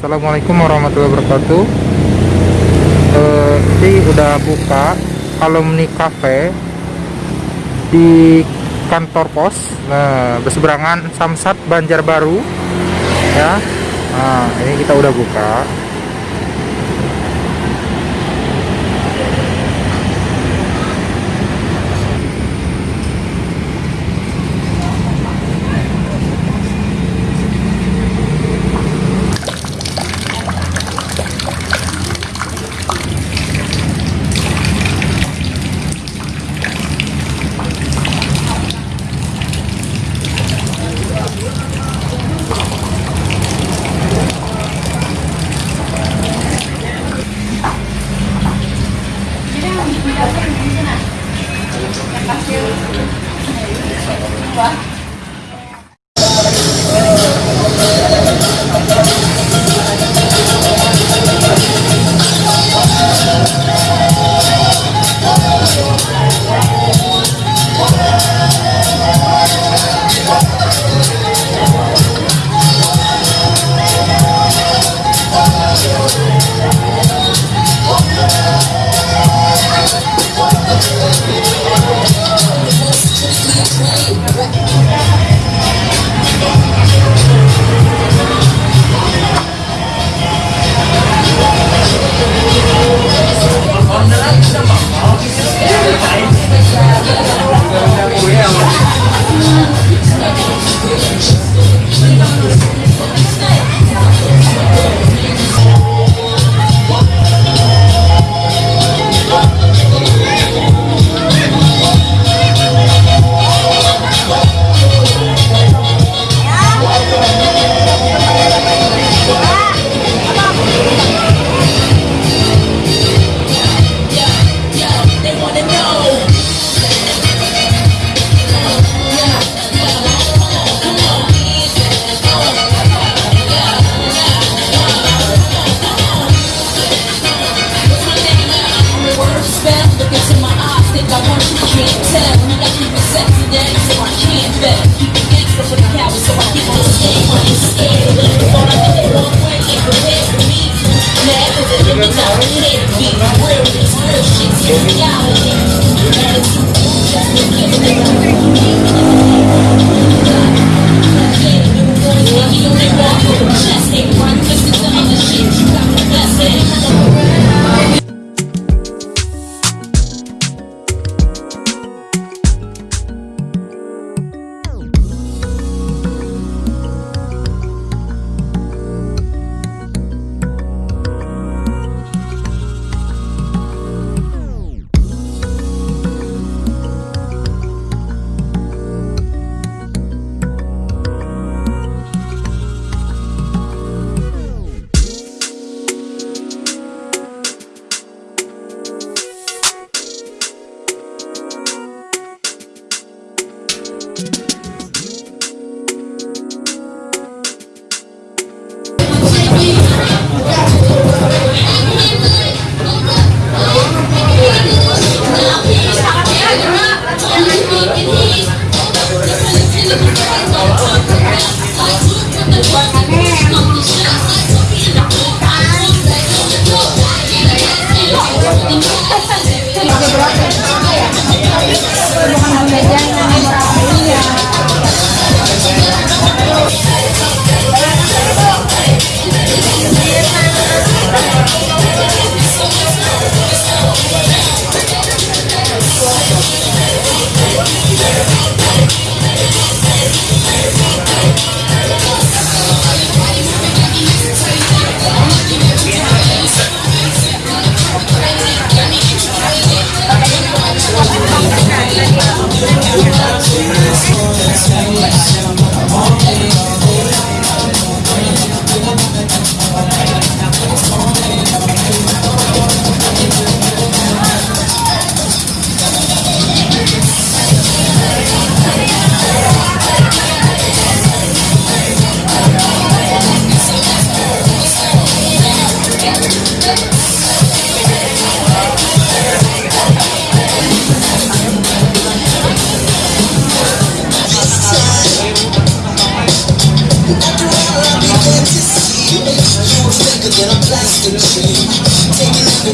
Assalamualaikum warahmatullahi wabarakatuh. Uh, Ini udah buka. Alumni cafe Di kantor pos Nah berseberangan Samsat Banjarbaru Ya. Nah ini kita udah buka Hãy subscribe cho kênh Ghiền Mì Gõ Để không bỏ lỡ những video hấp dẫn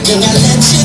everything I let you